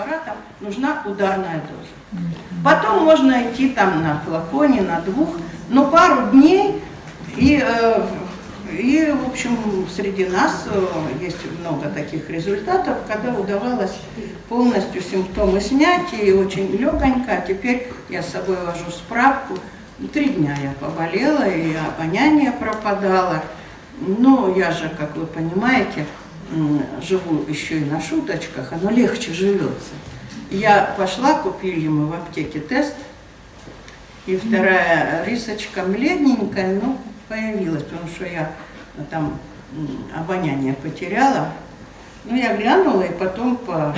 препаратом, нужна ударная доза. Потом можно идти там на флаконе, на двух, но пару дней и э, и, в общем, среди нас э, есть много таких результатов, когда удавалось полностью симптомы снять, и очень легонько. А теперь я с собой вожу справку. Три дня я поболела, и обоняние пропадало. Но я же, как вы понимаете, живу еще и на шуточках, оно легче живется. Я пошла, купили мы в аптеке тест, и вторая рисочка бледненькая, ну, появилась, потому что я там обоняние потеряла. Ну, я глянула, и потом по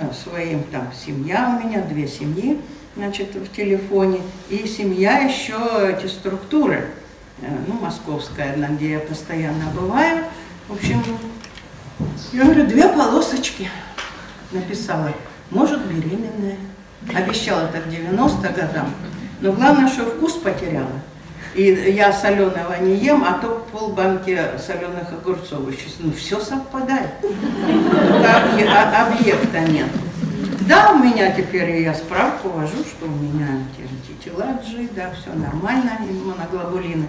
э, своим, там, семья у меня, две семьи, значит, в телефоне, и семья еще, эти структуры, э, ну, московская одна, где я постоянно бываю, в общем, я говорю, две полосочки написала, может, беременная. Обещала это к 90 годам, но главное, что вкус потеряла. И я соленого не ем, а то полбанки соленых огурцов еще. Ну, все совпадает. А объекта нет. Да, у меня теперь я справку вожу, что у меня антитела G, да, все нормально, моноглобулины.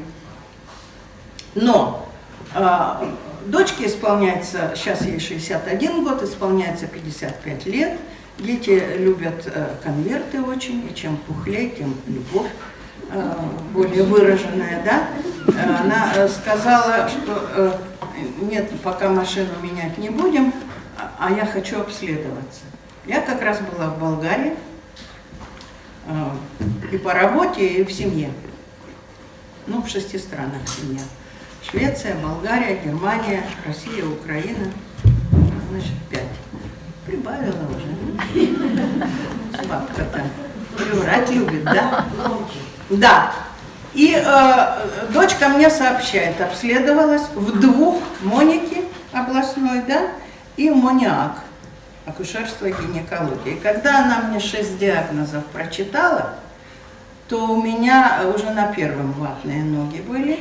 Но э, дочке исполняется, сейчас ей 61 год, исполняется 55 лет. Дети любят э, конверты очень, и чем пухлее, тем любовь Э, более выраженная, да, э, она сказала, что нет, пока машину менять не будем, а я хочу обследоваться. Я как раз была в Болгарии, и по работе, и в семье. Ну, в шести странах семья. Швеция, Болгария, Германия, Россия, Украина. Значит, пять. Прибавила уже. Бабка-то. Врать любит, да? Да. И э, дочка мне сообщает, обследовалась в двух Монике областной, да, и Мониак, акушерство и гинекология. И когда она мне шесть диагнозов прочитала, то у меня уже на первом ватные ноги были,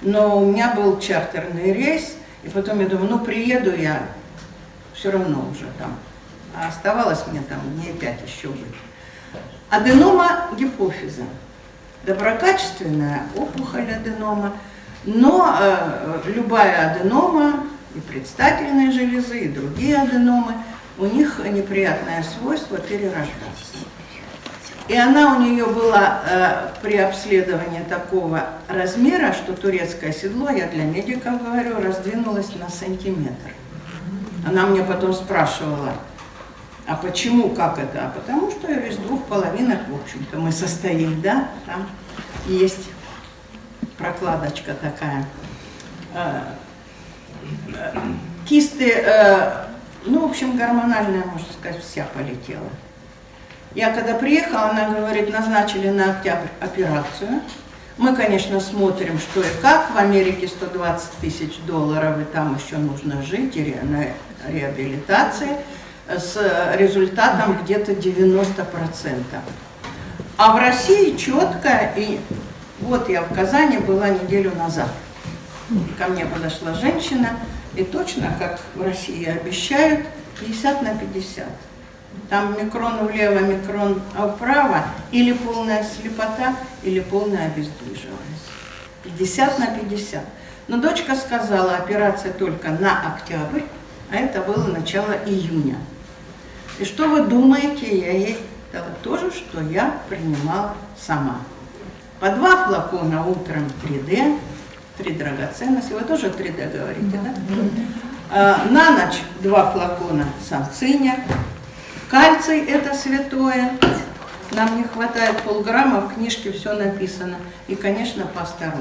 но у меня был чартерный рейс, и потом я думаю, ну приеду я, все равно уже там. А оставалось мне там дней пять еще быть. Аденома гипофиза доброкачественная опухоль аденома, но э, любая аденома, и предстательные железы, и другие аденомы, у них неприятное свойство перерождаться. И она у нее была э, при обследовании такого размера, что турецкое седло, я для медиков говорю, раздвинулось на сантиметр. Она мне потом спрашивала, а почему, как это? А потому что из двух половинок, в общем-то, мы состоим, да, там есть прокладочка такая. Э, кисты, э, ну, в общем, гормональная, можно сказать, вся полетела. Я когда приехала, она говорит, назначили на октябрь операцию. Мы, конечно, смотрим, что и как. В Америке 120 тысяч долларов, и там еще нужно жить, и на реабилитации с результатом где-то 90%. А в России четко, и вот я в Казани была неделю назад. Ко мне подошла женщина, и точно, как в России обещают, 50 на 50. Там микрон влево, микрон вправо, или полная слепота, или полная обездвиживаемость. 50 на 50. Но дочка сказала, операция только на октябрь, а это было начало июня. И что вы думаете, я ей дала то же, что я принимала сама. По два флакона утром 3D, три драгоценности, вы тоже 3D говорите, да? А, на ночь два флакона санциня, кальций это святое, нам не хватает полграмма, в книжке все написано. И, конечно, паста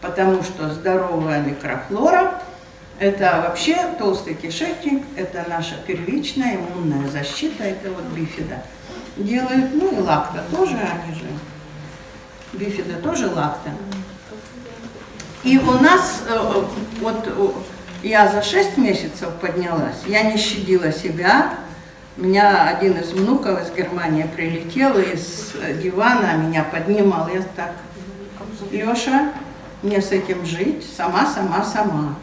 потому что здоровая микрофлора это вообще толстый кишечник, это наша первичная иммунная защита, это вот бифида. Делают, ну и лакта тоже, они же, бифида тоже лакта. И у нас, э, вот я за 6 месяцев поднялась, я не щадила себя, меня один из внуков из Германии прилетел из дивана, меня поднимал, я так, Леша, мне с этим жить, сама, сама, сама.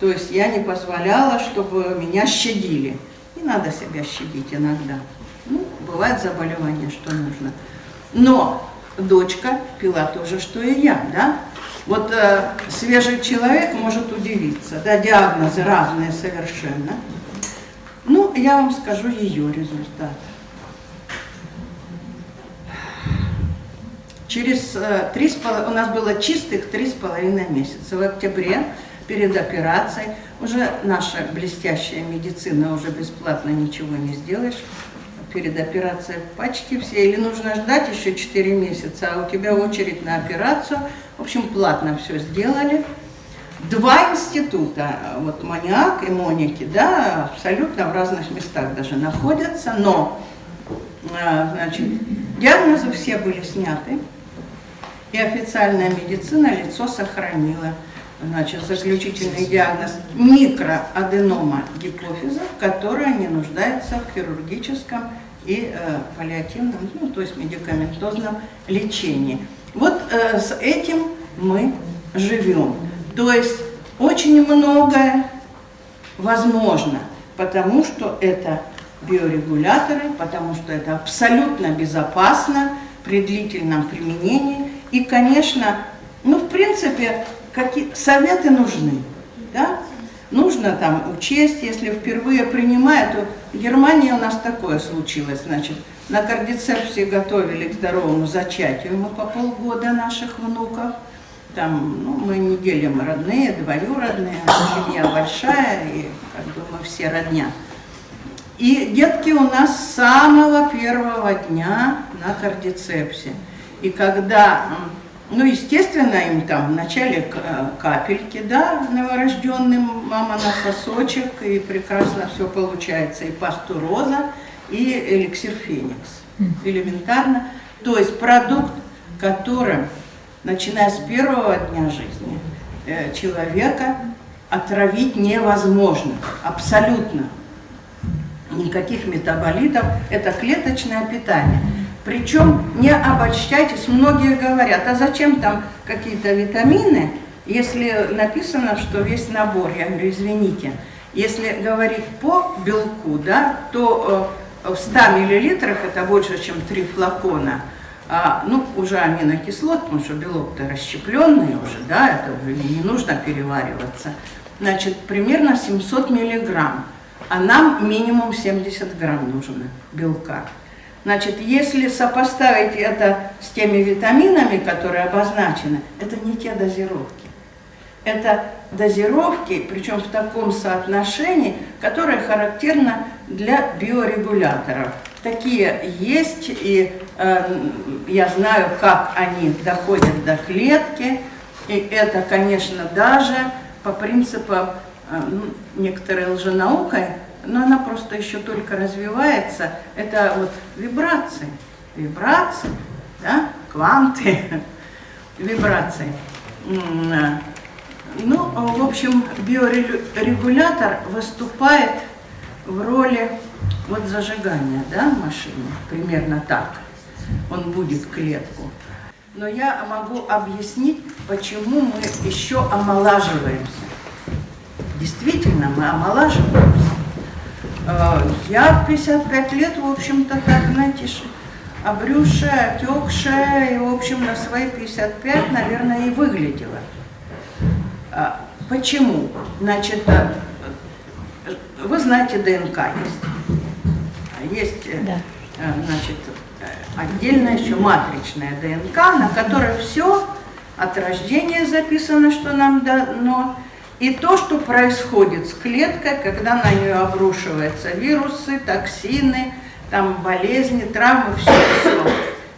То есть я не позволяла, чтобы меня щадили. Не надо себя щадить иногда. Ну, бывает заболевание, что нужно. Но дочка пила то же, что и я, да? Вот э, свежий человек может удивиться, да, диагнозы разные совершенно. Ну, я вам скажу ее результат. Через э, три с у нас было чистых три с половиной месяца. В октябре перед операцией уже наша блестящая медицина уже бесплатно ничего не сделаешь перед операцией почти все, или нужно ждать еще 4 месяца, а у тебя очередь на операцию. В общем, платно все сделали. Два института, вот Маниак и Моники, да, абсолютно в разных местах даже находятся, но, а, значит, диагнозы все были сняты, и официальная медицина лицо сохранила. Значит, заключительный диагноз микроаденома гипофиза, которая не нуждается в хирургическом и э, паллиативном, ну, то есть медикаментозном лечении. Вот э, с этим мы живем. То есть очень многое возможно, потому что это биорегуляторы, потому что это абсолютно безопасно при длительном применении. И, конечно, ну, в принципе, какие советы нужны. Да? Нужно там учесть, если впервые принимают, то в Германии у нас такое случилось, значит, на кардицепсе готовили к здоровому зачатию мы по полгода наших внуков. Там, ну, мы не делим родные, двоюродные, семья большая, и как бы мы все родня. И детки у нас с самого первого дня на кардицепсе. И когда ну, естественно, им там вначале э, капельки, да, новорожденным, мама на сосочек, и прекрасно все получается, и пасту роза, и эликсир феникс. Элементарно. То есть продукт, которым, начиная с первого дня жизни, э, человека отравить невозможно, абсолютно. Никаких метаболитов, это клеточное питание. Причем не обольщайтесь, многие говорят, а зачем там какие-то витамины, если написано, что весь набор, я говорю, извините, если говорить по белку, да, то э, в 100 миллилитрах это больше, чем 3 флакона, а, ну, уже аминокислот, потому что белок-то расщепленный уже, да, это уже не нужно перевариваться. Значит, примерно 700 миллиграмм, а нам минимум 70 грамм нужно белка. Значит, если сопоставить это с теми витаминами, которые обозначены, это не те дозировки. Это дозировки, причем в таком соотношении, которое характерно для биорегуляторов. Такие есть, и я знаю, как они доходят до клетки. И это, конечно, даже по принципам э, ну, некоторой лженаукой но она просто еще только развивается. Это вот вибрации, вибрации, да, кванты, вибрации. Ну, в общем, биорегулятор выступает в роли вот зажигания, да, машины, примерно так. Он будет клетку. Но я могу объяснить, почему мы еще омолаживаемся. Действительно, мы омолаживаемся. Э, я в 55 лет, в общем-то, так, знаете, обрюшая, отекшая, и, в общем, на свои 55, наверное, и выглядела. А, почему? Значит, э, вы знаете, ДНК есть. Есть, э, да. значит, отдельная еще матричная ДНК, на которой все от рождения записано, что нам дано, и то, что происходит с клеткой, когда на нее обрушиваются вирусы, токсины, там болезни, травмы, все, все.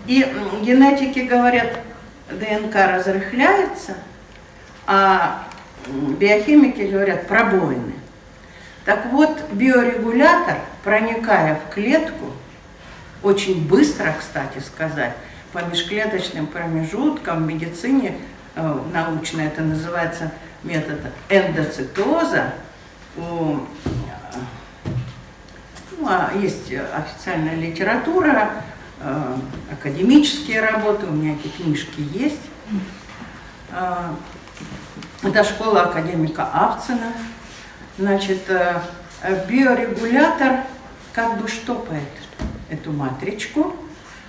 И генетики говорят, ДНК разрыхляется, а биохимики говорят пробоины. Так вот, биорегулятор, проникая в клетку, очень быстро, кстати сказать, по межклеточным промежуткам в медицине, э, научно это называется метода эндоцитоза. У, ну, а есть официальная литература, э, академические работы, у меня эти книжки есть. Э, это школа академика Авцина. Значит, биорегулятор как бы штопает эту матричку,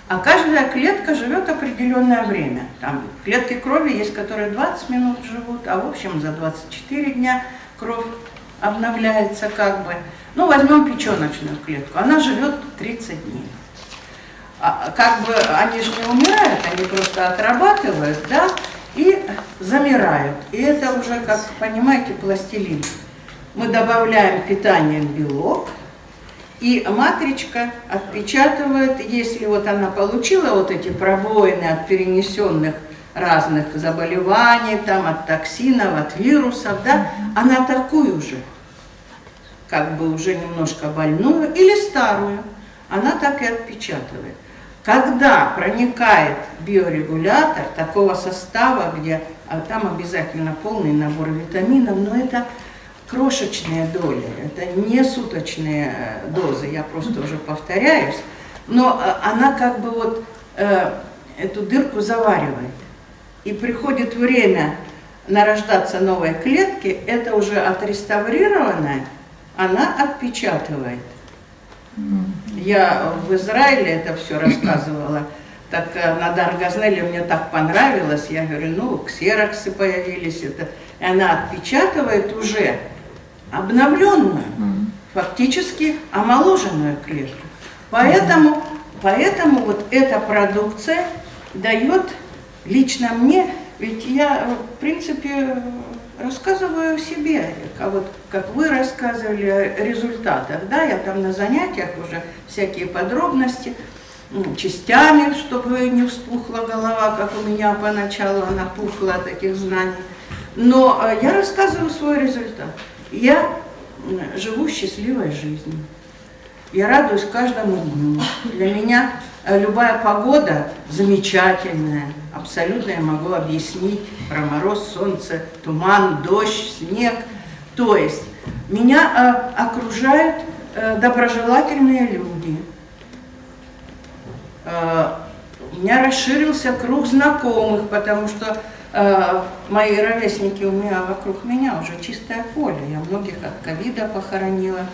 а каждая клетка живет определенное время. Там клетки крови есть, которые 20 минут живут, а в общем за 24 дня кровь обновляется как бы. Ну, возьмем печеночную клетку, она живет 30 дней. А, как бы они же не умирают, они просто отрабатывают, да, и замирают. И это уже, как понимаете, пластилин. Мы добавляем питание белок, и матричка отпечатывает, если вот она получила вот эти пробоины от перенесенных разных заболеваний, там, от токсинов, от вирусов, да, она такую же, как бы уже немножко больную или старую, она так и отпечатывает. Когда проникает биорегулятор такого состава, где а там обязательно полный набор витаминов, но это крошечные доли, это не суточные э, дозы, я просто уже повторяюсь, но э, она как бы вот э, эту дырку заваривает. И приходит время нарождаться новой клетки, это уже отреставрированная, она отпечатывает. Я в Израиле это все рассказывала. Так на Даргазнеле мне так понравилось. Я говорю, ну, ксероксы появились. Это. И она отпечатывает уже обновленную, фактически омоложенную клетку. Поэтому, поэтому вот эта продукция дает лично мне, ведь я, в принципе, рассказываю о себе, как, вот, как вы рассказывали о результатах, да, я там на занятиях уже всякие подробности, частями, чтобы не вспухла голова, как у меня поначалу она пухла от таких знаний. Но э, я рассказываю свой результат. Я живу счастливой жизнью. Я радуюсь каждому дню. Для меня э, любая погода замечательная. Абсолютно я могу объяснить про мороз, солнце, туман, дождь, снег. То есть меня э, окружают э, доброжелательные люди. Э, у меня расширился круг знакомых, потому что мои ровесники у меня вокруг меня уже чистое поле. Я многих от ковида похоронила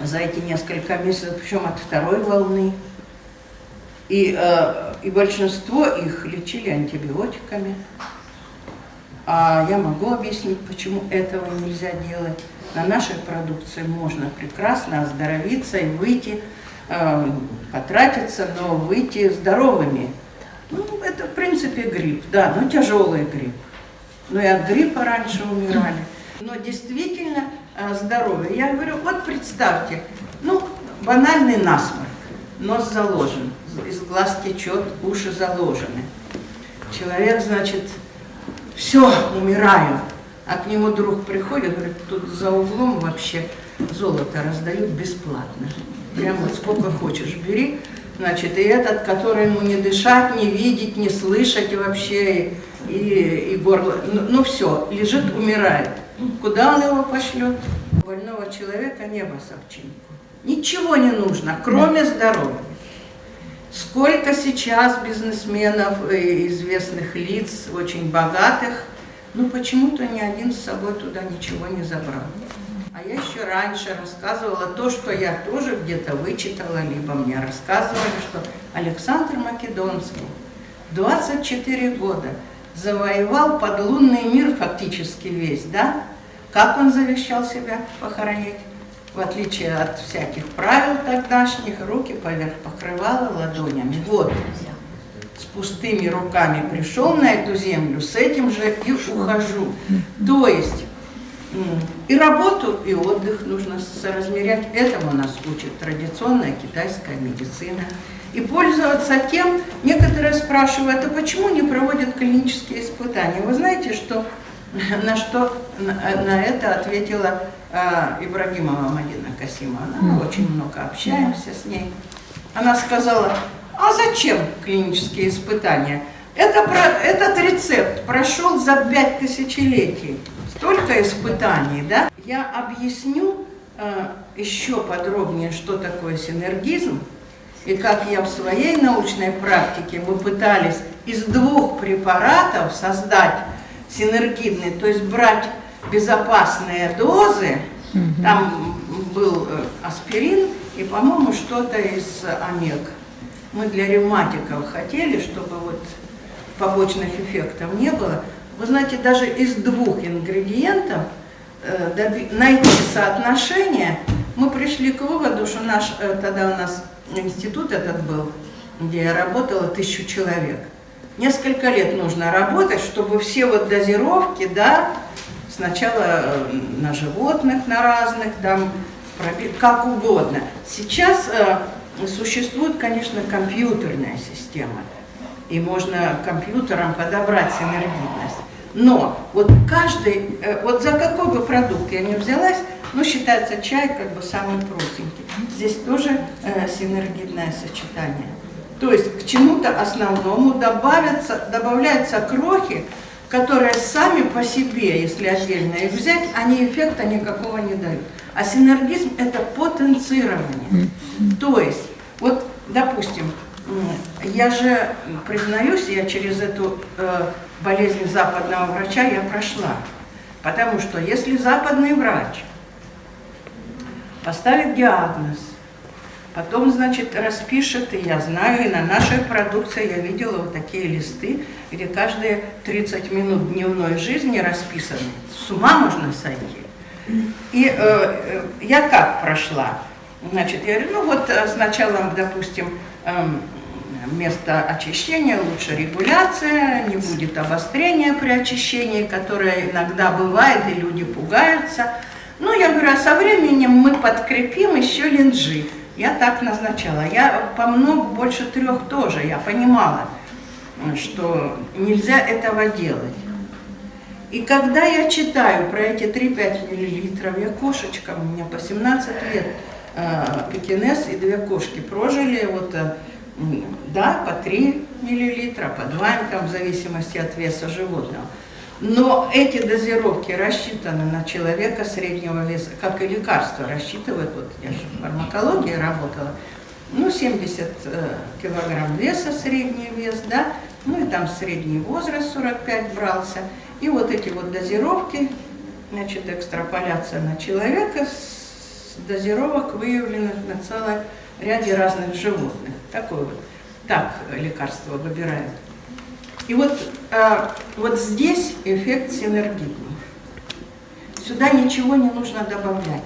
за эти несколько месяцев, причем от второй волны. И, э, и большинство их лечили антибиотиками. А я могу объяснить, почему этого нельзя делать. На нашей продукции можно прекрасно оздоровиться и выйти, э, потратиться, но выйти здоровыми. Ну, это, в принципе, грипп, да, но тяжелый грипп. Но и от гриппа раньше умирали. Но действительно э, здоровье. Я говорю, вот представьте, ну, банальный насморк, нос заложен, из глаз течет, уши заложены. Человек, значит, все, умираю. А к нему друг приходит, говорит, тут за углом вообще золото раздают бесплатно. Прямо вот сколько хочешь бери. Значит, и этот, который ему не дышать, не видеть, не слышать вообще, и, и горло, ну, ну все, лежит, умирает. Куда он его пошлет? Больного человека небо собчинку. Ничего не нужно, кроме здоровья. Сколько сейчас бизнесменов, известных лиц, очень богатых, ну почему-то ни один с собой туда ничего не забрал. А я еще раньше рассказывала то, что я тоже где-то вычитала, либо мне рассказывали, что Александр Македонский 24 года завоевал подлунный мир фактически весь, да? Как он завещал себя похоронить? В отличие от всяких правил тогдашних, руки поверх покрывала ладонями. Вот, с пустыми руками пришел на эту землю, с этим же и ухожу. То есть и работу, и отдых нужно соразмерять. Этому нас учит традиционная китайская медицина. И пользоваться тем, некоторые спрашивают, а почему не проводят клинические испытания? Вы знаете, что, на что на, это ответила э, Ибрагимова Мадина Касимова. Мы очень много общаемся с ней. Она сказала, а зачем клинические испытания? Это, этот рецепт прошел за пять тысячелетий столько испытаний, да? Я объясню э, еще подробнее, что такое синергизм, и как я в своей научной практике, мы пытались из двух препаратов создать синергидный, то есть брать безопасные дозы, там был э, аспирин и, по-моему, что-то из омег. Мы для ревматиков хотели, чтобы вот побочных эффектов не было. Вы знаете, даже из двух ингредиентов э, найти соотношение, мы пришли к выводу, что наш, э, тогда у нас институт этот был, где я работала, тысячу человек. Несколько лет нужно работать, чтобы все вот дозировки, да, сначала э, на животных, на разных, там, как угодно. Сейчас существует, конечно, компьютерная система, и можно компьютером подобрать синергидность. Но вот каждый, э, вот за какой бы продукт я не взялась, ну, считается чай как бы самый простенький. Здесь тоже э, синергидное сочетание. То есть к чему-то основному добавятся, добавляются крохи, которые сами по себе, если отдельно их взять, они эффекта никакого не дают. А синергизм – это потенцирование. То есть, вот, допустим, я же, признаюсь, я через эту э, болезнь западного врача я прошла. Потому что если западный врач поставит диагноз, потом, значит, распишет, и я знаю, и на нашей продукции я видела вот такие листы, где каждые 30 минут дневной жизни расписаны. С ума можно сойти. И э, э, я как прошла? Значит, я говорю, ну вот э, сначала, допустим, э, место очищения, лучше регуляция, не будет обострения при очищении, которое иногда бывает, и люди пугаются. Ну, я говорю, а со временем мы подкрепим еще линжи. Я так назначала. Я по много, больше трех тоже, я понимала, что нельзя этого делать. И когда я читаю про эти 3-5 миллилитров, я кошечка, у меня по 17 лет, э, пекинес и две кошки прожили, вот, э, да, по 3 миллилитра, по 2, там, в зависимости от веса животного. Но эти дозировки рассчитаны на человека среднего веса, как и лекарства рассчитывают, вот я же в фармакологии работала, ну, 70 э, килограмм веса, средний вес, да, ну и там средний возраст 45 брался. И вот эти вот дозировки, значит, экстраполяция на человека с дозировок выявленных на целом ряде разных животных. Такое вот. Так лекарства выбирают. И вот, э, вот здесь эффект синергидный. Сюда ничего не нужно добавлять.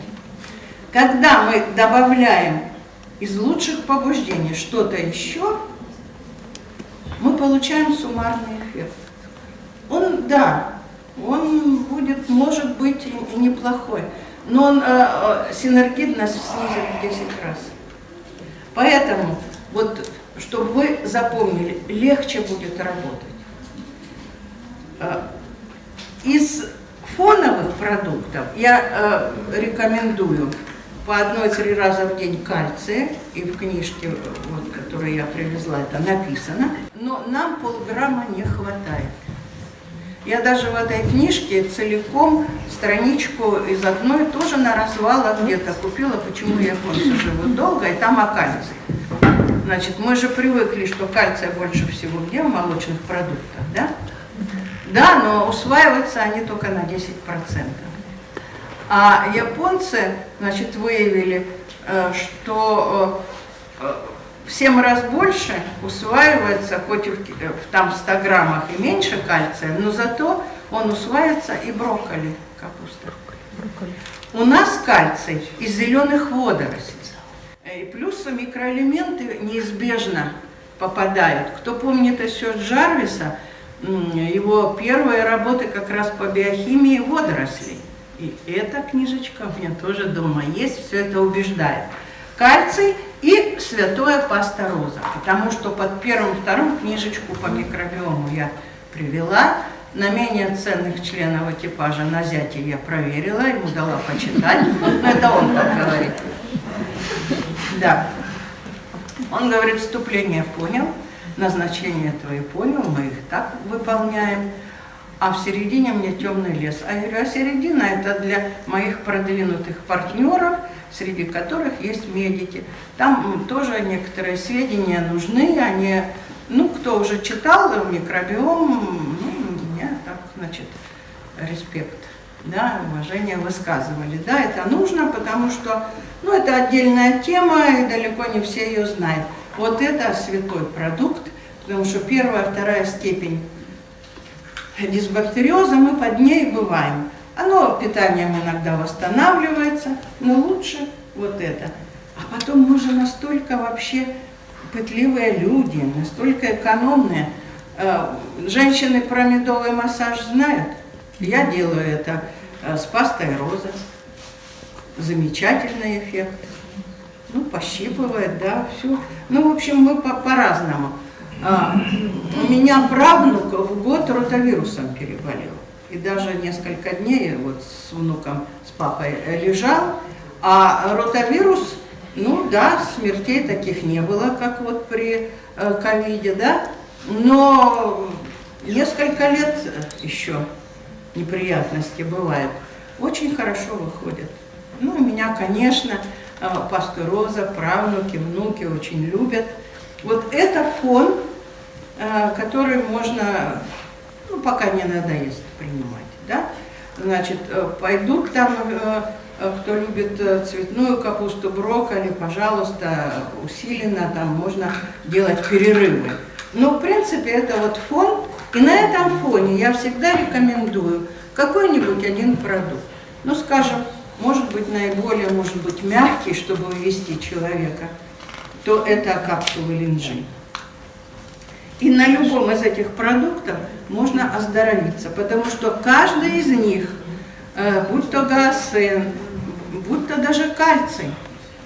Когда мы добавляем из лучших побуждений что-то еще, мы получаем суммарный эффект. Он, да, он будет, может быть, и неплохой, но он, э, э синергидность снизит в 10 раз. Поэтому, вот, чтобы вы запомнили, легче будет работать. Э, из фоновых продуктов я э, рекомендую по одной-три раза в день кальция, и в книжке, вот, которую я привезла, это написано, но нам полграмма не хватает. Я даже в этой книжке целиком страничку из одной тоже на развалах где-то купила, почему японцы живут долго, и там о кальции. Значит, мы же привыкли, что кальция больше всего где в молочных продуктах, да? Да, но усваиваются они только на 10%. А японцы, значит, выявили, э, что э, в 7 раз больше усваивается, хоть и в, в там 100 граммах и меньше кальция, но зато он усваивается и брокколи, капуста. Брокколи. У нас кальций из зеленых водорослей. И плюс микроэлементы неизбежно попадают. Кто помнит еще Джарвиса, его первые работы как раз по биохимии водорослей. И эта книжечка у меня тоже дома есть, все это убеждает. Кальций и святое паста роза, потому что под первым-вторым книжечку по микробиому я привела. На менее ценных членов экипажа на зяте я проверила, ему дала почитать. Но это он так говорит. Да. Он говорит, вступление понял, назначение твое понял, мы их так выполняем. А в середине мне темный лес. А я говорю, а середина это для моих продвинутых партнеров, среди которых есть медики. Там тоже некоторые сведения нужны, они, ну, кто уже читал микробиом, ну, меня так, значит, респект да, уважение высказывали. Да, это нужно, потому что, ну, это отдельная тема, и далеко не все ее знают. Вот это святой продукт, потому что первая, вторая степень дисбактериоза, мы под ней бываем. Оно питанием иногда восстанавливается, но лучше вот это. А потом мы же настолько вообще пытливые люди, настолько экономные. Э, женщины про медовый массаж знают. Я делаю это э, с пастой роза. Замечательный эффект. Ну, пощипывает, да, все. Ну, в общем, мы по-разному. По а, у меня правнук в год ротавирусом переболел. И даже несколько дней вот с внуком, с папой лежал. А ротавирус, ну да, смертей таких не было, как вот при э, ковиде, да. Но несколько лет еще неприятности бывают. Очень хорошо выходят. Ну, меня, конечно, э, пастор Роза, правнуки, внуки очень любят. Вот это фон, э, который можно, ну, пока не надоест принимать, да. Значит, э, пойдут там, кто любит цветную капусту, брокколи, пожалуйста, усиленно там можно делать перерывы. Но, в принципе, это вот фон, и на этом фоне я всегда рекомендую какой-нибудь один продукт. Ну, скажем, может быть, наиболее, может быть, мягкий, чтобы увести человека, то это капсулы линджи. И на любом из этих продуктов можно оздоровиться, потому что каждый из них, э, будь то гаосен, будь то даже кальций,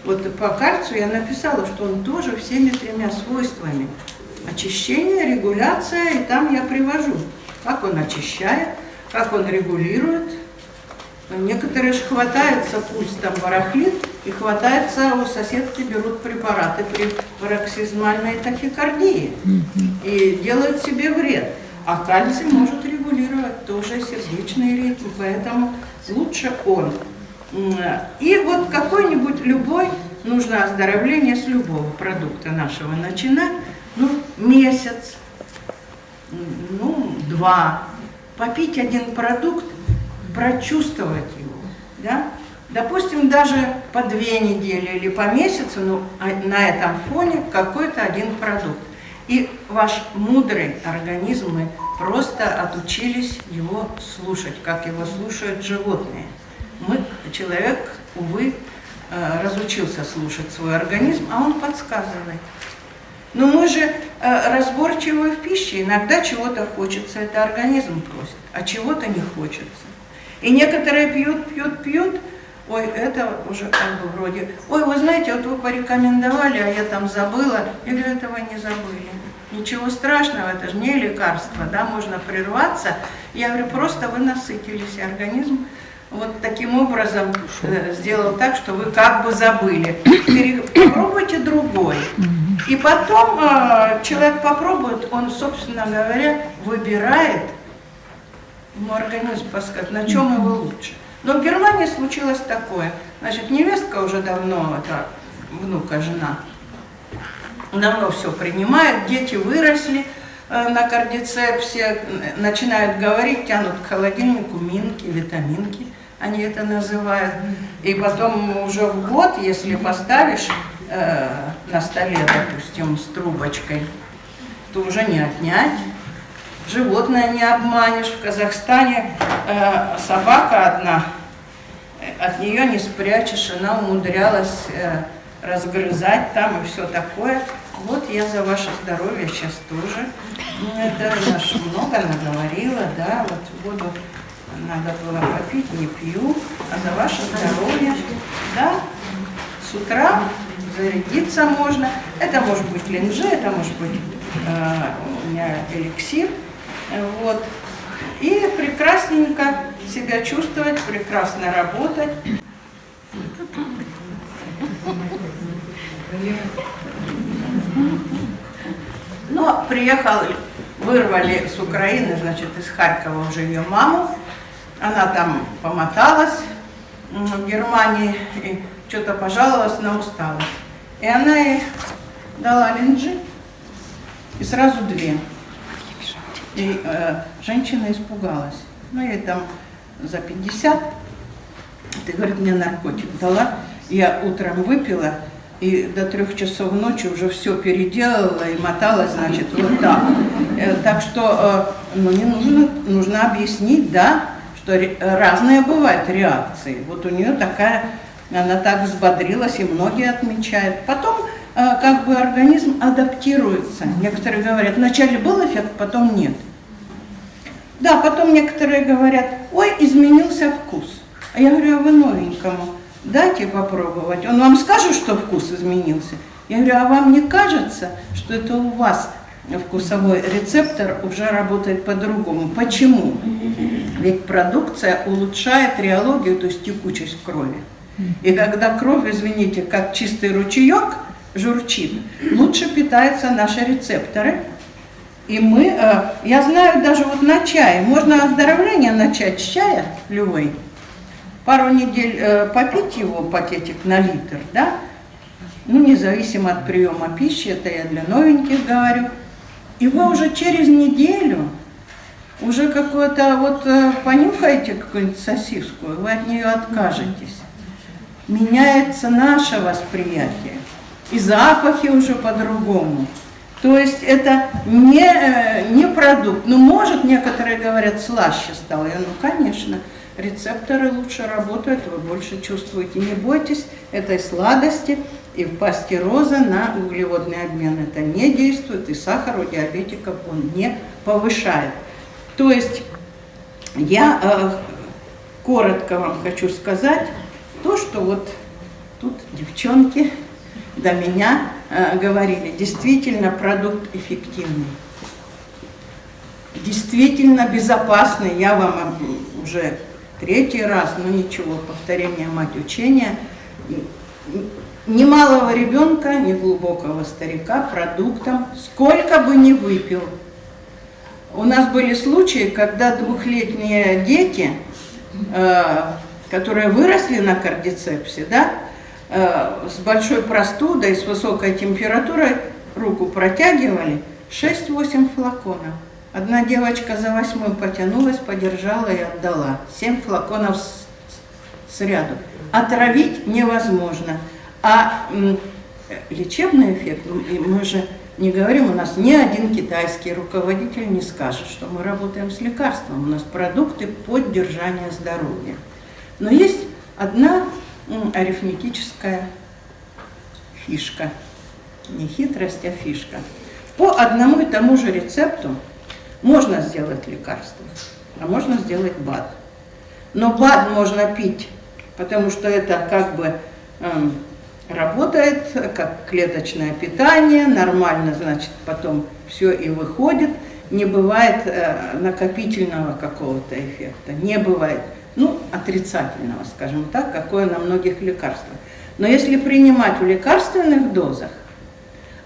вот по кальцию я написала, что он тоже всеми тремя свойствами – очищение, регуляция, и там я привожу, как он очищает, как он регулирует. Некоторые же хватаются, пульс там барахлит, и хватается, у соседки берут препараты при пароксизмальной тахикардии и делают себе вред. А кальций может регулировать тоже сердечный ритм, поэтому лучше он. И вот какой-нибудь любой, нужно оздоровление с любого продукта нашего начинать, ну, месяц, ну, два, попить один продукт, прочувствовать его, да? Допустим, даже по две недели или по месяцу, ну, а на этом фоне какой-то один продукт. И ваш мудрый организм, мы просто отучились его слушать, как его слушают животные. Мы, человек, увы, э, разучился слушать свой организм, а он подсказывает. Но мы же э, разборчивы в пище, иногда чего-то хочется, это организм просит, а чего-то не хочется. И некоторые пьют, пьют, пьют, ой, это уже как бы вроде, ой, вы знаете, вот вы порекомендовали, а я там забыла. Говорю, этого не забыли. Ничего страшного, это же не лекарство, да, можно прерваться. Я говорю, просто вы насытились, и организм вот таким образом э, сделал так, что вы как бы забыли. Попробуйте другой. И потом э, человек попробует, он, собственно говоря, выбирает, организм подсказывает, на чем его лучше. Но в Германии случилось такое. Значит, невестка уже давно, это внука, жена, давно все принимает, дети выросли э, на кардицепсе, начинают говорить, тянут к холодильнику минки, витаминки они это называют. И потом уже в год, если поставишь э, на столе, допустим, с трубочкой, то уже не отнять. Животное не обманешь. В Казахстане э, собака одна, от нее не спрячешь, она умудрялась э, разгрызать там и все такое. Вот я за ваше здоровье сейчас тоже. Ну, наш много наговорила, да, вот буду надо было попить, не пью, а за ваше здоровье, да, с утра зарядиться можно. Это может быть линжи, это может быть э, у меня эликсир, вот. И прекрасненько себя чувствовать, прекрасно работать. Но приехал, вырвали с Украины, значит, из Харькова уже ее маму, она там помоталась в Германии и что-то пожаловалась на усталость. И она ей дала линджи, и сразу две. И э, женщина испугалась. Ну, ей там за 50. Ты, говорит, мне наркотик дала. Я утром выпила, и до трех часов ночи уже все переделала и моталась, значит, вот так. Э, так что, э, ну, не нужно, нужно объяснить, да, что разные бывают реакции. Вот у нее такая, она так взбодрилась, и многие отмечают. Потом, как бы, организм адаптируется. Некоторые говорят, вначале был эффект, потом нет. Да, потом некоторые говорят, ой, изменился вкус. А я говорю, а вы новенькому дайте попробовать. Он вам скажет, что вкус изменился. Я говорю, а вам не кажется, что это у вас вкусовой рецептор уже работает по-другому? Почему? Ведь продукция улучшает реологию, то есть текучесть крови. И когда кровь, извините, как чистый ручеек журчит, лучше питаются наши рецепторы. И мы, э, я знаю даже вот на чае, можно оздоровление начать с чая любой, пару недель э, попить его, пакетик на литр, да, ну, независимо от приема пищи, это я для новеньких говорю, и вы уже через неделю уже какое-то вот э, понюхаете какую-нибудь сосиску, вы от нее откажетесь. Меняется наше восприятие, и запахи уже по-другому. То есть это не, э, не продукт. Ну, может, некоторые говорят, слаще стало. Я, ну, конечно рецепторы лучше работают, вы больше чувствуете. Не бойтесь этой сладости, и в пасте розы на углеводный обмен это не действует, и сахар у диабетиков он не повышает. То есть я э, коротко вам хочу сказать то, что вот тут девчонки до меня э, говорили. Действительно продукт эффективный. Действительно безопасный. Я вам уже третий раз, но ничего, повторение мать учения. Ни малого ребенка, ни глубокого старика продуктом, сколько бы ни выпил. У нас были случаи, когда двухлетние дети, э, которые выросли на кардицепсе, да, с большой простудой, с высокой температурой, руку протягивали, 6-8 флаконов. Одна девочка за восьмым потянулась, подержала и отдала. Семь флаконов с, с ряду. Отравить невозможно. А лечебный эффект, мы же не говорим, у нас ни один китайский руководитель не скажет, что мы работаем с лекарством. У нас продукты поддержания здоровья. Но есть одна арифметическая фишка. Не хитрость, а фишка. По одному и тому же рецепту можно сделать лекарство, а можно сделать БАД. Но БАД можно пить, потому что это как бы э, работает как клеточное питание, нормально, значит, потом все и выходит. Не бывает э, накопительного какого-то эффекта, не бывает, ну, отрицательного, скажем так, какое на многих лекарствах. Но если принимать в лекарственных дозах,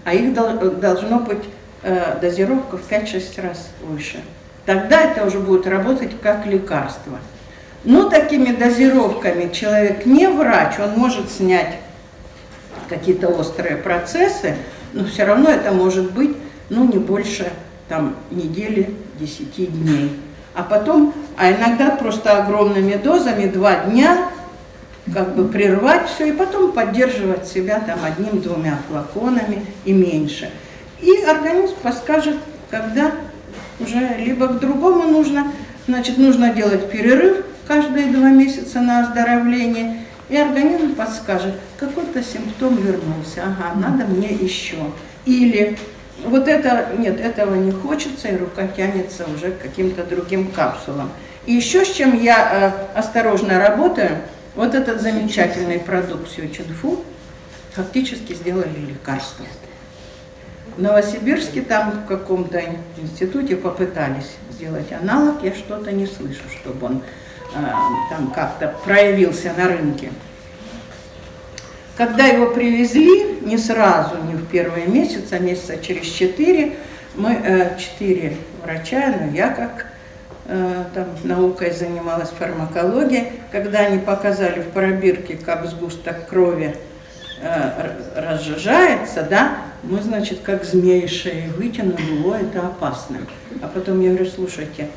а их должно быть э, дозировка в 5-6 раз выше. Тогда это уже будет работать как лекарство. Но такими дозировками человек не врач, он может снять какие-то острые процессы, но все равно это может быть ну, не больше там, недели, 10 дней. А потом, а иногда просто огромными дозами, два дня, как бы прервать все и потом поддерживать себя там одним-двумя флаконами и меньше. И организм подскажет, когда уже либо к другому нужно, значит, нужно делать перерыв каждые два месяца на оздоровление, и организм подскажет, какой-то симптом вернулся, ага, надо мне еще. Или вот это, нет, этого не хочется, и рука тянется уже к каким-то другим капсулам. И еще с чем я э, осторожно работаю, вот этот замечательный продукт Сючинфу фактически сделали лекарство. В Новосибирске там в каком-то институте попытались сделать аналог, я что-то не слышу, чтобы он э, там как-то проявился на рынке. Когда его привезли, не сразу, не в первые месяцы, а месяца через четыре, мы, э, четыре врача, но я как э, там наукой занималась фармакологией, когда они показали в пробирке, как сгусток крови э, разжижается, да, мы, значит, как змеи шеи вытянули, о, это опасно. А потом я говорю, слушайте,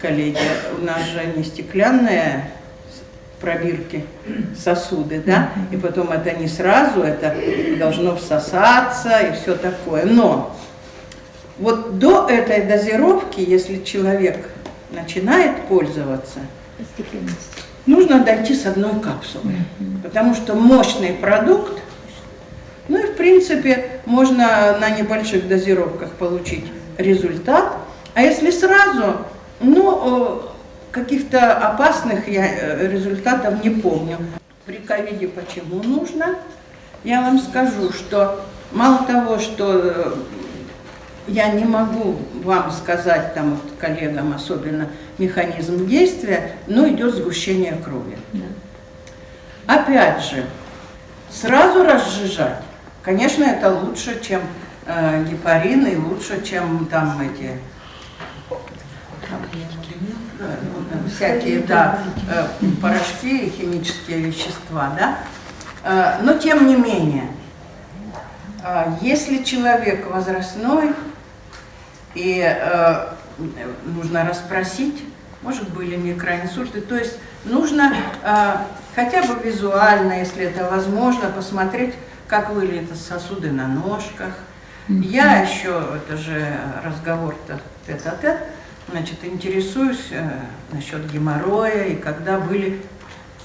коллеги, у нас же не стеклянные пробирки, сосуды, да, и потом это не сразу, это должно всосаться и все такое. Но вот до этой дозировки, если человек начинает пользоваться, нужно дойти с одной капсулы, потому что мощный продукт, ну и в принципе можно на небольших дозировках получить результат, а если сразу, ну, каких-то опасных я э, результатов не помню. При ковиде почему нужно? Я вам скажу, что мало того, что э, я не могу вам сказать, там, вот, коллегам особенно, механизм действия, но идет сгущение крови. Да. Опять же, сразу разжижать, конечно, это лучше, чем э, гепарин и лучше, чем там эти всякие да, э, порошки и химические вещества, да? Э, но тем не менее, э, если человек возрастной и нужно расспросить, может были микроинсульты, то есть нужно хотя бы визуально, если это возможно, посмотреть, как выглядят сосуды на ножках. Я еще, это же разговор-то тет-а-тет, значит, интересуюсь э, насчет геморроя и когда были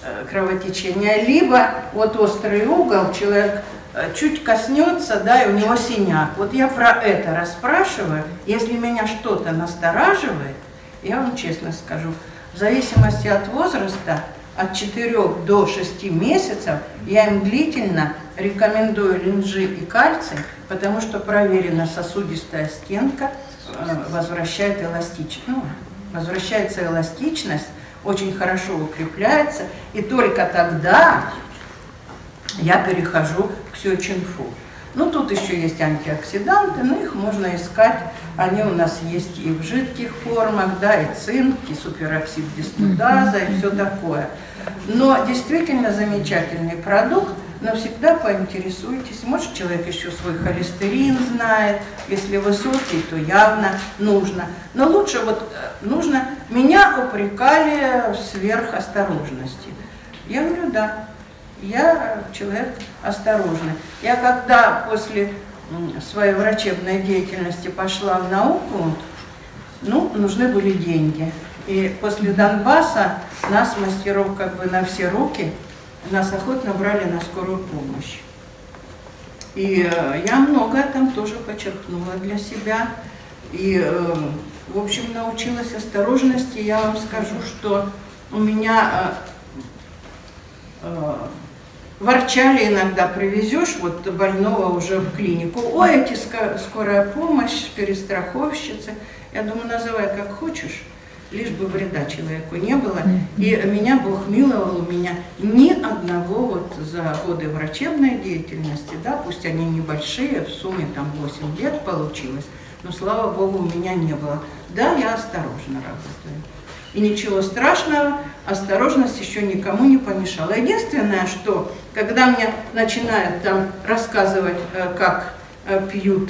э, кровотечения. Либо вот острый угол, человек э, чуть коснется, да, и у него синяк. Вот я про это расспрашиваю. Если меня что-то настораживает, я вам честно скажу, в зависимости от возраста, от 4 до 6 месяцев, я им длительно рекомендую линжи и кальций, потому что проверена сосудистая стенка – возвращает эластичность, ну, возвращается эластичность, очень хорошо укрепляется, и только тогда я перехожу к сюэчинфу. Ну, тут еще есть антиоксиданты, но их можно искать. Они у нас есть и в жидких формах, да, и цинк, и супероксид дистудаза, и все такое. Но действительно замечательный продукт, но всегда поинтересуйтесь. Может, человек еще свой холестерин знает. Если высокий, то явно нужно. Но лучше вот э, нужно... Меня упрекали в сверхосторожности. Я говорю, да, я человек осторожный. Я когда после своей врачебной деятельности пошла в науку, ну, нужны были деньги. И после Донбасса нас, мастеров, как бы на все руки, нас охотно брали на скорую помощь. И э, я многое там тоже почерпнула для себя. И, э, в общем, научилась осторожности. Я вам скажу, что у меня э, ворчали иногда, привезешь вот больного уже в клинику. Ой, эти скорая помощь, перестраховщицы. Я думаю, называй как хочешь лишь бы вреда человеку не было. И меня Бог миловал, у меня ни одного вот за годы врачебной деятельности, да, пусть они небольшие, в сумме там 8 лет получилось, но слава Богу у меня не было. Да, я осторожно работаю. И ничего страшного, осторожность еще никому не помешала. Единственное, что когда мне начинают там рассказывать, э, как э, пьют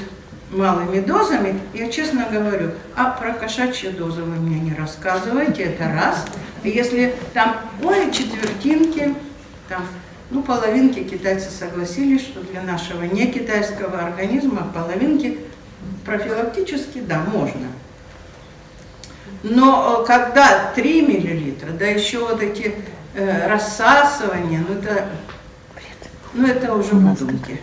малыми дозами, я честно говорю, а про кошачьи дозы вы мне не рассказывайте, это раз. Если там, ой, четвертинки, там, ну, половинки китайцы согласились, что для нашего не китайского организма половинки профилактически, да, можно. Но э, когда 3 миллилитра, да еще вот эти э, рассасывания, ну это, ну это уже выдумки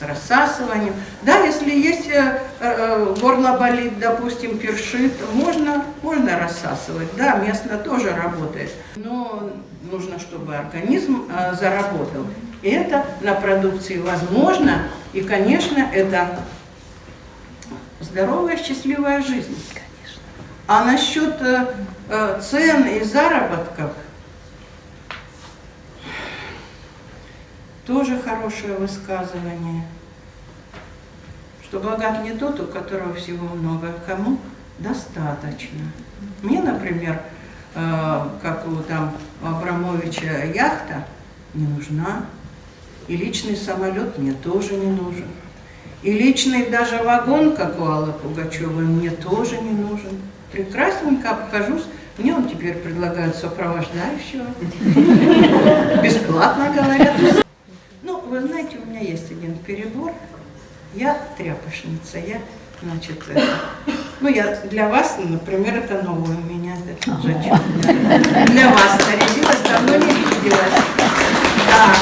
с рассасыванием. Да, если есть э, э, горло болит, допустим, першит, можно, можно рассасывать. Да, местно тоже работает. Но нужно, чтобы организм э, заработал. Это на продукции возможно. И, конечно, это здоровая, счастливая жизнь. А насчет цен и заработков, Тоже хорошее высказывание, что богат не тот, у которого всего много, а кому достаточно. Мне, например, э, как у там Абрамовича яхта не нужна, и личный самолет мне тоже не нужен. И личный даже вагон, как у Аллы Пугачевой, мне тоже не нужен. прекрасненько обхожусь. Мне он теперь предлагает сопровождающего. Бесплатно говорят. Вы знаете, у меня есть один перебор. Я тряпочница, я, значит, это, ну, я для вас, например, это новое у меня, это Для вас нарядилась, давно не виделась. Да.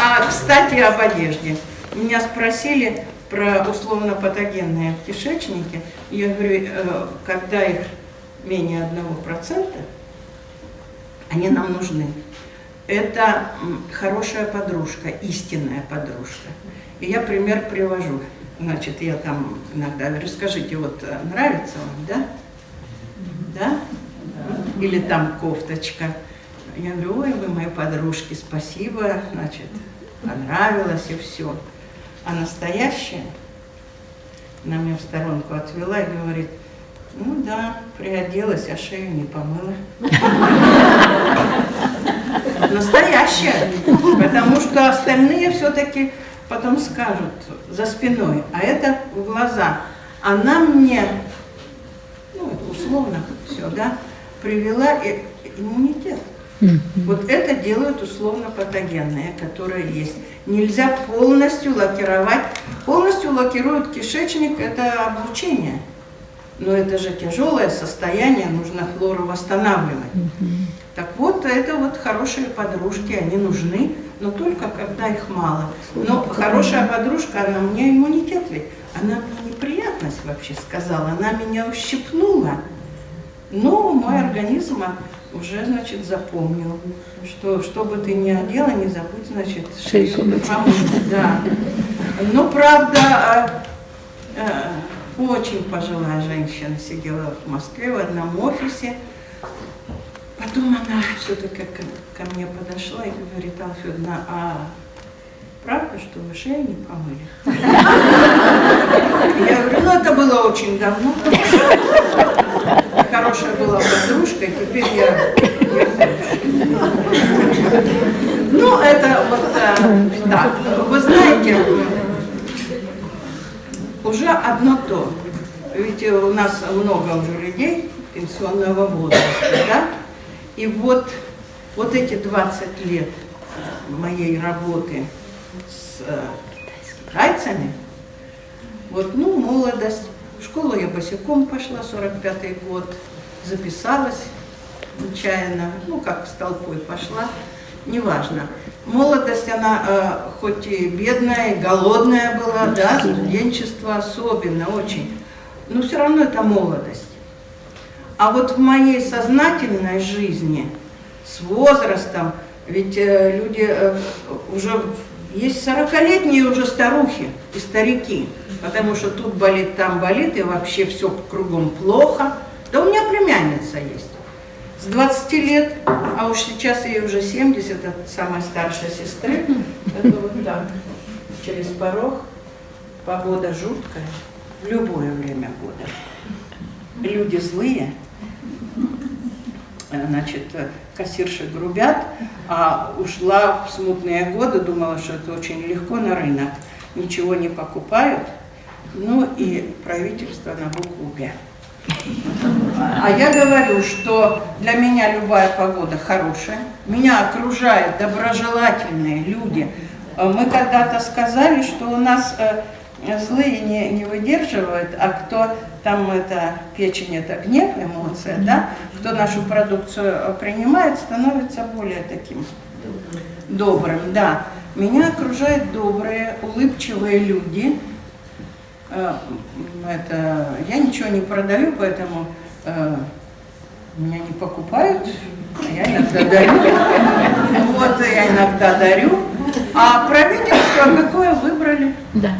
А, кстати, об одежде. Меня спросили про условно-патогенные кишечники. Я говорю, э, когда их менее одного процента, они нам нужны. Это хорошая подружка, истинная подружка. И я пример привожу. Значит, я там иногда говорю, скажите, вот э, нравится вам, да? Да? Или там кофточка. Я говорю, ой, вы мои подружки, спасибо, значит, понравилось и все. А настоящая, она меня в сторонку отвела и говорит, ну да, приоделась, а шею не помыла. Настоящая, потому что остальные все-таки потом скажут за спиной, а это в глаза. Она мне, ну, условно все, да, привела иммунитет. Вот это делают условно патогенные, которые есть. Нельзя полностью лакировать. Полностью лакируют кишечник, это облучение. Но это же тяжелое состояние, нужно флору восстанавливать. Так вот, это вот хорошие подружки, они нужны, но только когда их мало. Но хорошая подружка, она мне иммунитет ведь, она мне неприятность вообще сказала, она меня ущипнула. Но мой организм уже, значит, запомнил, что что бы ты ни одела, не забудь, значит, шейку помыть. Да. Но, правда, а, а, очень пожилая женщина сидела в Москве в одном офисе. Потом она все-таки ко, ко мне подошла и говорит, Алфедна, а правда, что вы шею не помыли? Я говорю, ну это было очень давно хорошая была подружка, и теперь я, Ну, это вот э, так. Вы знаете, уже одно то. Ведь у нас много уже людей пенсионного возраста, да? И вот, вот эти 20 лет моей работы с э, китайцами, вот, ну, молодость, в школу я босиком пошла, 45-й год, записалась нечаянно, ну как с толпой пошла, неважно. Молодость, она э, хоть и бедная, и голодная была, да, студенчество особенно, очень, но все равно это молодость. А вот в моей сознательной жизни, с возрастом, ведь э, люди э, уже, есть 40-летние уже старухи и старики, потому что тут болит, там болит, и вообще все кругом плохо. Да у меня племянница есть. С 20 лет, а уж сейчас ей уже 70, от самой старшей сестры. Это вот так, через порог. Погода жуткая, в любое время года. Люди злые, значит, кассирши грубят, а ушла в смутные годы, думала, что это очень легко на рынок. Ничего не покупают, ну и правительство на букву «Г». А я говорю, что для меня любая погода хорошая, меня окружают доброжелательные люди. Э, мы когда-то сказали, что у нас э, злые не, не выдерживают, а кто там это, печень это гнев, эмоция, да, кто нашу продукцию принимает, становится более таким добрым, да. Меня окружают добрые, улыбчивые люди, Э, это, я ничего не продаю, поэтому э, меня не покупают, а я иногда дарю. Вот, я иногда дарю. А правительство какое выбрали? Да.